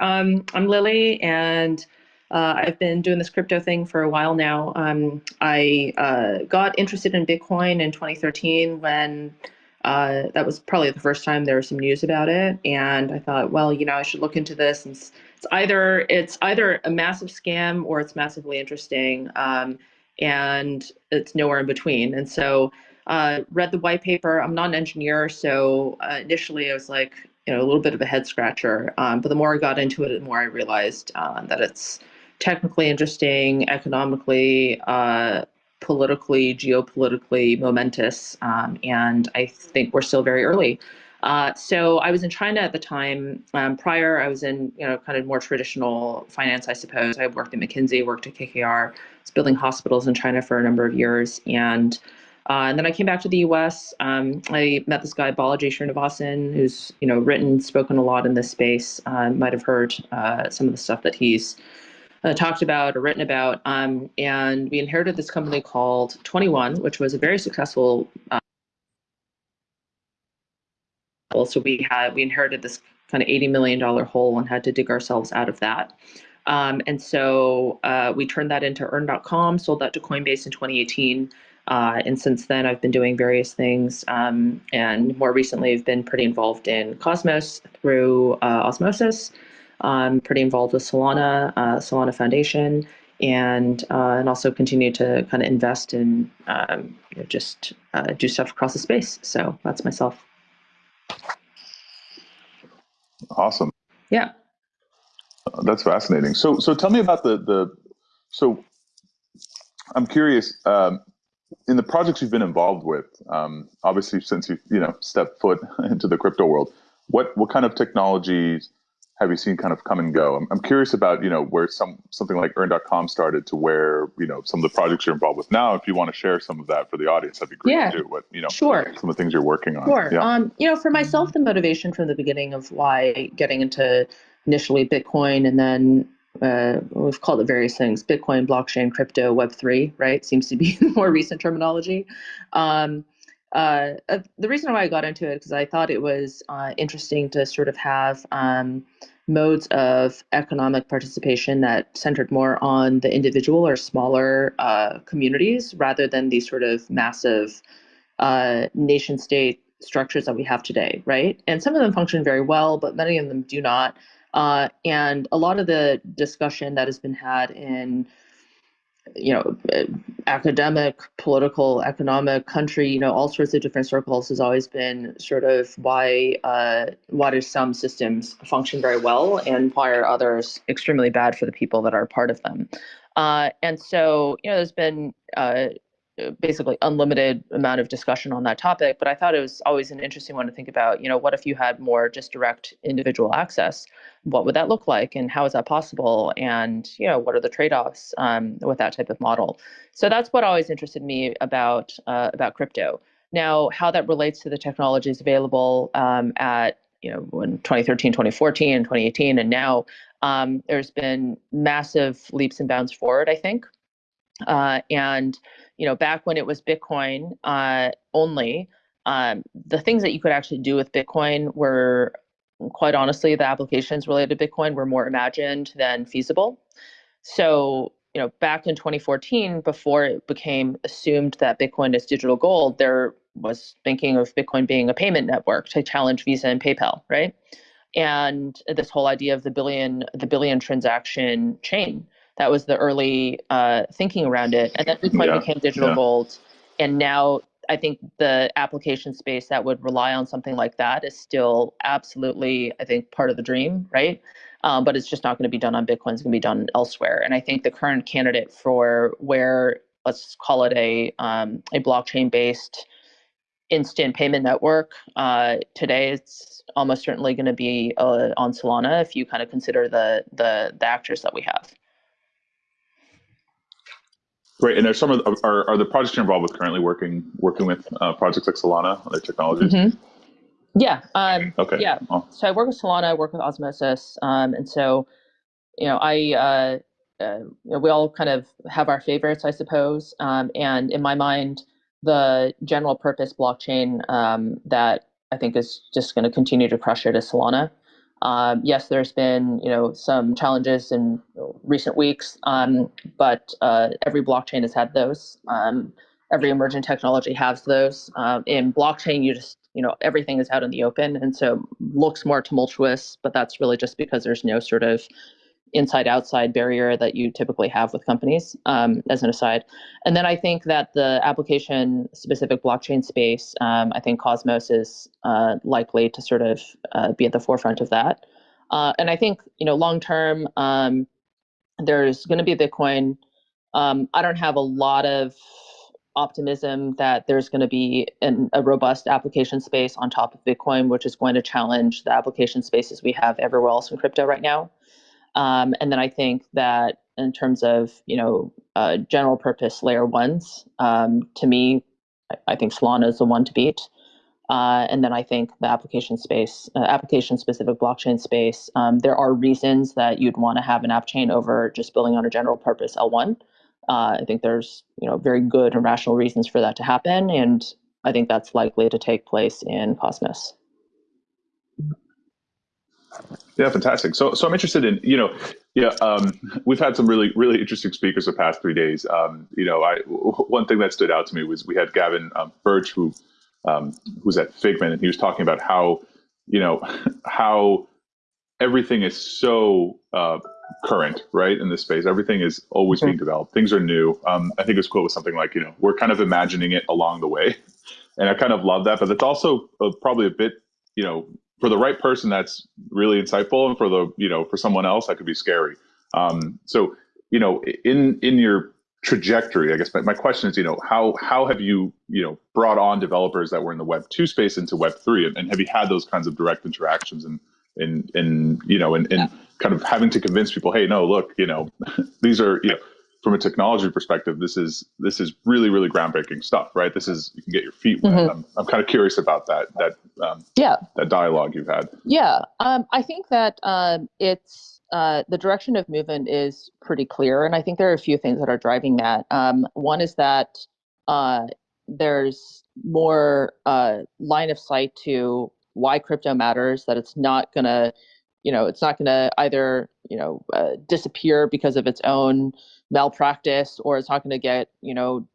Um, I'm Lily, and uh, I've been doing this crypto thing for a while now. Um, I uh, got interested in Bitcoin in 2013 when uh, that was probably the first time there was some news about it, and I thought, well, you know, I should look into this. And it's, it's either it's either a massive scam or it's massively interesting, um, and it's nowhere in between. And so, uh, read the white paper. I'm not an engineer, so uh, initially I was like, you know, a little bit of a head scratcher. Um, but the more I got into it, the more I realized uh, that it's technically interesting, economically, uh, politically, geopolitically momentous, um, and I think we're still very early. Uh, so I was in China at the time. Um, prior, I was in you know kind of more traditional finance, I suppose. I worked at McKinsey, worked at KKR, was building hospitals in China for a number of years, and uh, and then I came back to the U.S. Um, I met this guy Balaji Srinivasan, who's you know written, spoken a lot in this space. Uh, might have heard uh, some of the stuff that he's uh, talked about or written about. Um, and we inherited this company called 21, which was a very successful. Uh, so we had we inherited this kind of 80 million dollar hole and had to dig ourselves out of that. Um, and so we turned that into earn.com, sold that to Coinbase in 2018. Uh, and since then, I've been doing various things. Um, and more recently, I've been pretty involved in Cosmos through uh, Osmosis. I'm pretty involved with Solana, uh, Solana Foundation, and uh, and also continue to kind of invest in um, you know, just uh, do stuff across the space. So that's myself. Awesome. Yeah. That's fascinating. So so tell me about the the so I'm curious. Um, in the projects you've been involved with, um, obviously since you you know stepped foot into the crypto world, what what kind of technologies have you seen kind of come and go? I'm, I'm curious about you know where some something like Earn.com started to where you know some of the projects you're involved with now. If you want to share some of that for the audience, that'd be great yeah. to do. What you know, sure. Some of the things you're working on. Sure. Yeah. Um, you know, for myself, the motivation from the beginning of why getting into initially Bitcoin and then uh, we've called it various things bitcoin blockchain crypto web3 right? Seems to be the more recent terminology. Um, uh, uh, the reason why i got into it because i thought it was uh, interesting to sort of have um, modes of economic participation that centered more on the individual or smaller uh, communities rather than these sort of massive uh, nation state structures that we have today right? And some of them function very well but many of them do not uh, and a lot of the discussion that has been had in, you know, academic, political, economic, country, you know, all sorts of different circles has always been sort of why uh, why do some systems function very well and why are others extremely bad for the people that are part of them. Uh, and so, you know, there's been uh, basically unlimited amount of discussion on that topic but i thought it was always an interesting one to think about you know what if you had more just direct individual access? What would that look like and how is that possible? And you know what are the trade-offs um, with that type of model? So that's what always interested me about uh, about crypto. Now how that relates to the technologies available um, at you know in 2013 2014 and 2018 and now um, there's been massive leaps and bounds forward i think uh, and you know, back when it was Bitcoin uh, only, um, the things that you could actually do with Bitcoin were, quite honestly, the applications related to Bitcoin were more imagined than feasible. So, you know, back in 2014, before it became assumed that Bitcoin is digital gold, there was thinking of Bitcoin being a payment network to challenge Visa and PayPal, right? And this whole idea of the billion, the billion transaction chain that was the early uh, thinking around it. And then Bitcoin yeah. became digital yeah. gold. And now I think the application space that would rely on something like that is still absolutely, I think, part of the dream, right? Um, but it's just not going to be done on Bitcoin. It's going to be done elsewhere. And I think the current candidate for where, let's call it a um, a blockchain based instant payment network uh, today, it's almost certainly going to be uh, on Solana if you kind of consider the the the actors that we have. Great. And there's some of the, are, are the projects you're involved with currently working working with uh, projects like Solana, other technologies? Mm-hmm. Yeah. Um, okay. Yeah. Oh. So I work with Solana. I work with Osmosis, um, and so you know I uh, uh, you know, we all kind of have our favorites, I suppose. Um, and in my mind, the general purpose blockchain um, that I think is just going to continue to crush it is Solana. Um, yes, there's been you know some challenges in recent weeks, um, but uh, every blockchain has had those. Um, every emerging technology has those. Um, in blockchain, you just you know everything is out in the open, and so looks more tumultuous. But that's really just because there's no sort of inside outside barrier that you typically have with companies um, as an aside. And then i think that the application specific blockchain space um, i think cosmos is uh, likely to sort of uh, be at the forefront of that. Uh, and i think you know long term um, there's going to be bitcoin. Um, i don't have a lot of optimism that there's going to be an, a robust application space on top of bitcoin which is going to challenge the application spaces we have everywhere else in crypto right now um, and then I think that in terms of you know uh, general purpose layer ones, um, to me, I think Solana is the one to beat. Uh, and then I think the application space, uh, application specific blockchain space, um, there are reasons that you'd want to have an app chain over just building on a general purpose L1. Uh, I think there's you know very good and rational reasons for that to happen, and I think that's likely to take place in Cosmos. Yeah, fantastic. So, so I'm interested in, you know, yeah, um, we've had some really, really interesting speakers the past three days. Um, you know, I one thing that stood out to me was we had Gavin um, Birch, who um, who's at Figment, and he was talking about how, you know, how everything is so uh, current, right, in this space. Everything is always being mm-hmm. developed. Things are new. Um, I think his quote was something like, you know, we're kind of imagining it along the way, and I kind of love that. But it's also uh, probably a bit, you know, for the right person, that's really insightful, and for the you know for someone else, that could be scary. Um, so you know, in in your trajectory, I guess my, my question is, you know, how how have you you know brought on developers that were in the Web two space into Web three, and, and have you had those kinds of direct interactions and and and you know and, and yeah. kind of having to convince people, hey, no, look, you know, these are you know from a technology perspective, this is this is really really groundbreaking stuff, right? This is you can get your feet wet. Mm-hmm. I'm, I'm kind of curious about that that um, yeah that dialogue you've had. Yeah, um, I think that um, it's uh, the direction of movement is pretty clear, and I think there are a few things that are driving that. Um, one is that uh, there's more uh, line of sight to why crypto matters. That it's not gonna, you know, it's not gonna either you know uh, disappear because of its own malpractice or it's not going to get you know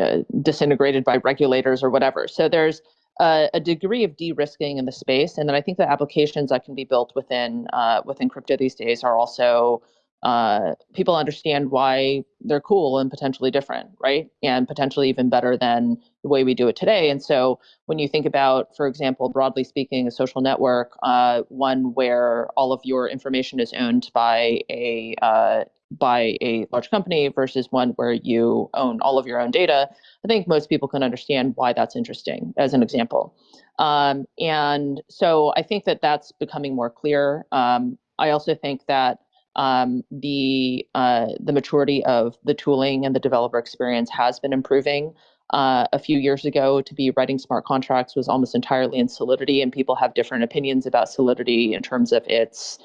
uh, disintegrated by regulators or whatever. So there's a, a, degree of de-risking in the space and then i think the applications that can be built within uh, within crypto these days are also uh, people understand why they're cool and potentially different right and potentially even better than the way we do it today and so when you think about for example broadly speaking a social network uh, one where all of your information is owned by a uh, by a large company versus one where you own all of your own data, I think most people can understand why that's interesting, as an example. Um, and so I think that that's becoming more clear. Um, I also think that um, the uh, the maturity of the tooling and the developer experience has been improving. Uh, a few years ago, to be writing smart contracts was almost entirely in Solidity, and people have different opinions about Solidity in terms of its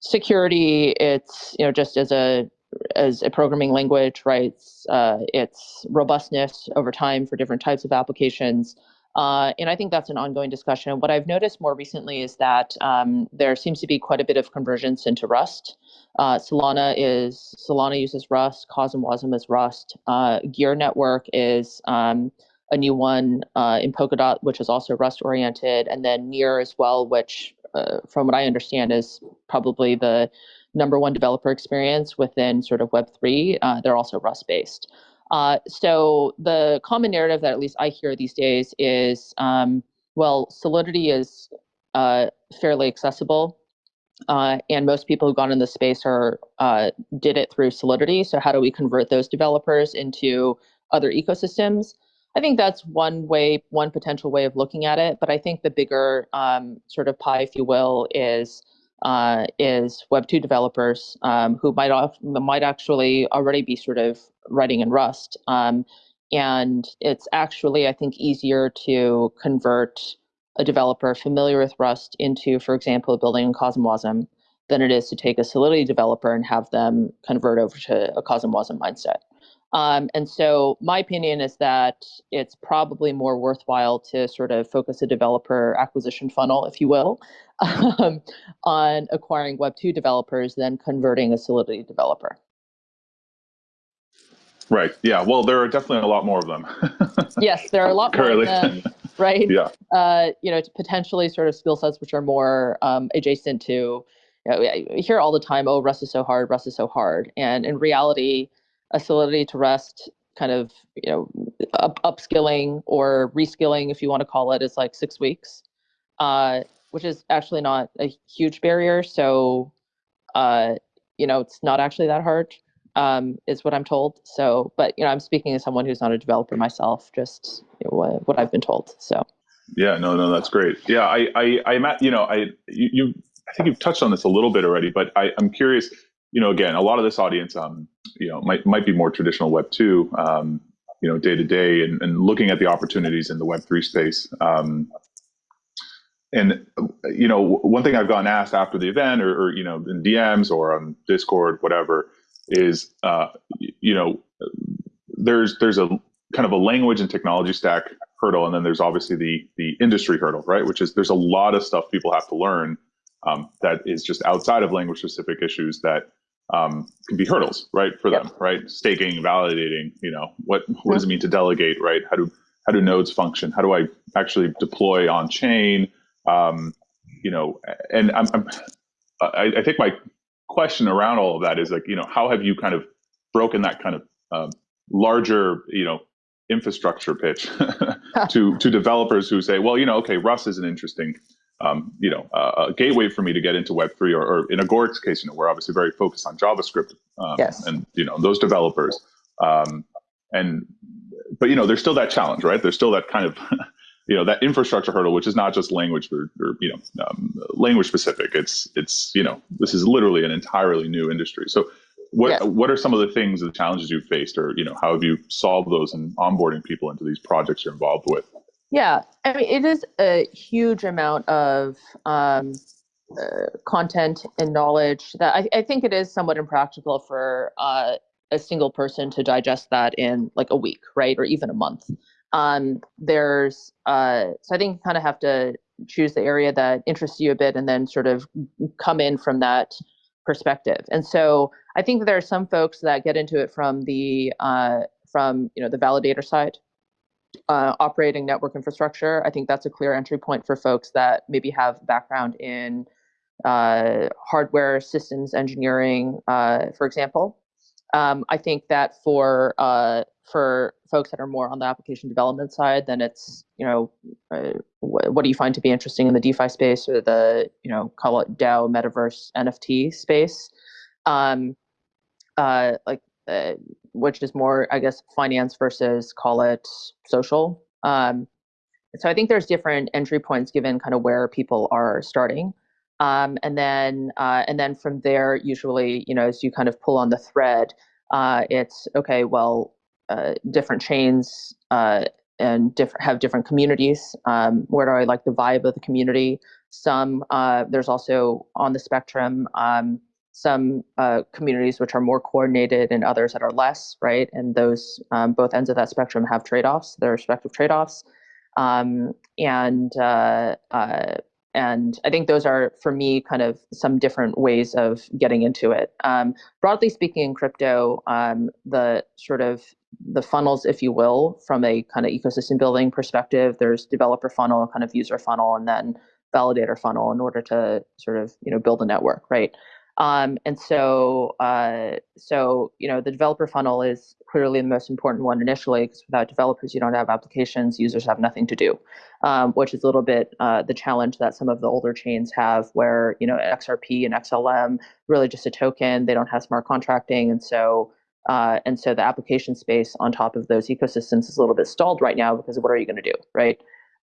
security it's you know just as a as a programming language right it's, uh, its robustness over time for different types of applications uh, and i think that's an ongoing discussion what i've noticed more recently is that um, there seems to be quite a bit of convergence into rust uh, solana is solana uses rust cosmwasm is rust uh, gear network is um, a new one uh, in polkadot which is also rust oriented and then near as well which uh, from what I understand, is probably the number one developer experience within sort of Web3. Uh, they're also Rust based. Uh, so the common narrative that at least I hear these days is, um, well, Solidity is uh, fairly accessible. Uh, and most people who've gone in the space are uh, did it through Solidity. So how do we convert those developers into other ecosystems? I think that's one way, one potential way of looking at it. But I think the bigger um, sort of pie, if you will, is uh, is Web two developers um, who might might actually already be sort of writing in Rust, um, and it's actually I think easier to convert a developer familiar with Rust into, for example, building in Cosmwasm than it is to take a Solidity developer and have them convert over to a Cosmwasm mindset. Um, and so my opinion is that it's probably more worthwhile to sort of focus a developer acquisition funnel, if you will, um, on acquiring Web2 developers than converting a Solidity developer. Right. Yeah. Well, there are definitely a lot more of them. yes, there are a lot more of them. Right. Yeah. Uh, you know, potentially sort of skill sets which are more um, adjacent to. You know, I hear all the time, "Oh, Rust is so hard. Rust is so hard," and in reality, Solidity to Rust kind of you know up, upskilling or reskilling, if you want to call it, is like six weeks, uh, which is actually not a huge barrier. So, uh, you know, it's not actually that hard um, is what I'm told. So, but you know, I'm speaking as someone who's not a developer myself, just you know, what, what I've been told. So. Yeah, no, no, that's great. Yeah, I, I, I'm at, you know, I, you, you, I think you've touched on this a little bit already, but I, I'm curious. You know, again, a lot of this audience, um, you know, might might be more traditional Web two, um, you know, day to day, and and looking at the opportunities in the Web three space. Um, and you know, one thing I've gotten asked after the event, or, or you know, in DMs or on Discord, whatever, is uh, you know there's there's a kind of a language and technology stack hurdle, and then there's obviously the the industry hurdle, right? Which is there's a lot of stuff people have to learn um, that is just outside of language specific issues that um, can be hurdles, right, for them, right? Staking, validating, you know, what what does it mean to delegate, right? How do how do nodes function? How do I actually deploy on chain? Um, you know, and I'm, I'm I, I think my question around all of that is like, you know, how have you kind of broken that kind of um, larger, you know, infrastructure pitch to to developers who say, well, you know, okay, Rust is an interesting, um, you know, uh, a gateway for me to get into Web three, or, or, in Agoric's case, you know, we're obviously very focused on JavaScript, um, yes. and you know, those developers, um, and but you know, there's still that challenge, right? There's still that kind of you know that infrastructure hurdle, which is not just language or, or you know um, language specific. It's it's you know this is literally an entirely new industry. So what yeah. what are some of the things, the challenges you've faced, or you know how have you solved those in onboarding people into these projects you're involved with? Yeah, I mean it is a huge amount of um, uh, content and knowledge that I, I, think it is somewhat impractical for uh, a single person to digest that in like a week, right, or even a month. Um, there's uh, so I think you kind of have to choose the area that interests you a bit, and then sort of come in from that perspective. And so I think there are some folks that get into it from the uh, from you know the validator side, uh, operating network infrastructure. I think that's a clear entry point for folks that maybe have background in uh, hardware systems engineering, uh, for example. Um, I think that for uh, for folks that are more on the application development side, then it's you know uh, wh- what do you find to be interesting in the DeFi space or the you know call it DAO, metaverse, NFT space, um, uh, like which is more I guess finance versus call it social. Um, so I think there's different entry points given kind of where people are starting. Um, and then uh, and then from there, usually, you know, as you kind of pull on the thread, uh, it's okay. Well, uh, different chains uh, and different have different communities. Um, where do I like the vibe of the community? Some uh, there's also on the spectrum um, some uh, communities which are more coordinated and others that are less, right? And those um, both ends of that spectrum have trade-offs, their respective trade-offs. Um, and and I think those are, for me, kind of some different ways of getting into it. Um, broadly speaking, in crypto, um, the sort of the funnels, if you will, from a kind of ecosystem building perspective, there's developer funnel, kind of user funnel, and then validator funnel in order to sort of you know build a network, right? Um, and so, uh, so you know, the developer funnel is clearly the most important one initially, because without developers, you don't have applications. Users have nothing to do, um, which is a little bit uh, the challenge that some of the older chains have, where you know XRP and XLM really just a token. They don't have smart contracting, and so. Uh, and so the application space on top of those ecosystems is a little bit stalled right now because what are you going to do, right?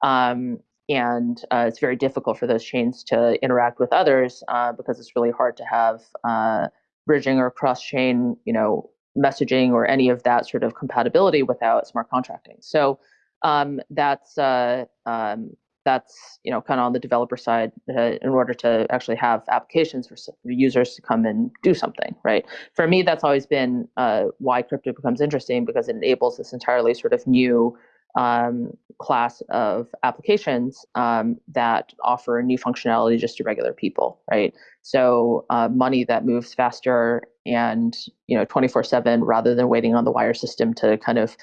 Um, and uh, it's very difficult for those chains to interact with others uh, because it's really hard to have uh, bridging or cross-chain, you know, messaging or any of that sort of compatibility without smart contracting. So um, that's uh, um, that's you know kind of on the developer side uh, in order to actually have applications for users to come and do something right for me that's always been uh, why crypto becomes interesting because it enables this entirely sort of new um, class of applications um, that offer new functionality just to regular people right? So uh, money that moves faster and you know 24 7 rather than waiting on the wire system to kind of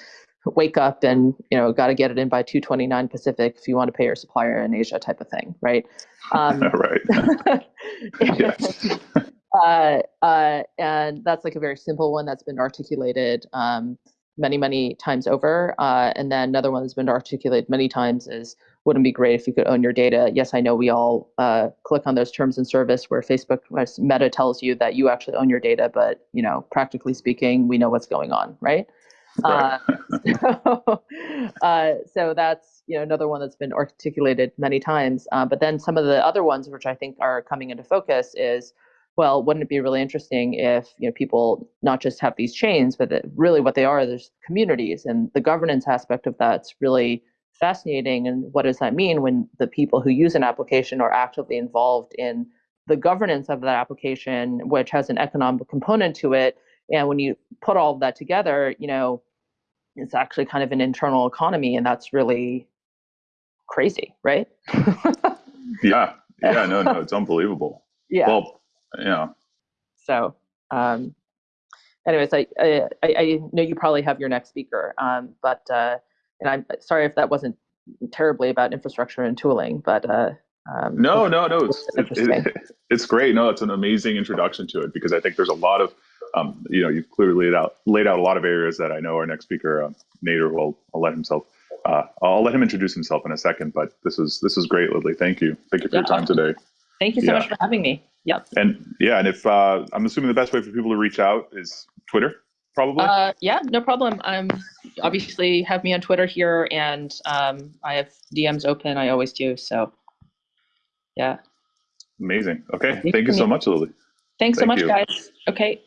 wake up and you know got to get it in by 229 pacific if you want to pay your supplier in asia type of thing right? Um, right. Yes. uh, uh, and that's like a very simple one that's been articulated um, many many times over uh, and then another one that's been articulated many times is wouldn't be great if you could own your data yes i know we all uh, click on those terms and service where facebook meta tells you that you actually own your data but you know practically speaking we know what's going on right Right. Uh, so, uh, so that's you know another one that's been articulated many times. Uh, but then some of the other ones, which I think are coming into focus, is well, wouldn't it be really interesting if you know people not just have these chains, but that really what they are, there's communities, and the governance aspect of that's really fascinating. And what does that mean when the people who use an application are actively involved in the governance of that application, which has an economic component to it? And when you put all of that together, you know, it's actually kind of an internal economy, and that's really crazy, right? yeah, yeah, no, no, it's unbelievable. Yeah. Well, yeah. So, um, anyways, I, I I know you probably have your next speaker, um, but uh, and I'm sorry if that wasn't terribly about infrastructure and tooling, but uh, um, no, no, no, it's it, it, it's great. No, it's an amazing introduction to it because I think there's a lot of um, you know, you've clearly laid out laid out a lot of areas that I know our next speaker, uh, Nader, will I'll let himself. Uh, I'll let him introduce himself in a second, but this is this is great, Lily. Thank you, thank you for yeah, your time today. Thank you so yeah. much for having me. Yep. And yeah, and if uh, I'm assuming the best way for people to reach out is Twitter, probably. Uh, yeah, no problem. I'm obviously have me on Twitter here, and um, I have DMs open. I always do. So, yeah. Amazing. Okay. Thank, you so much, Lily. Thanks Thank so much, you. guys. Okay.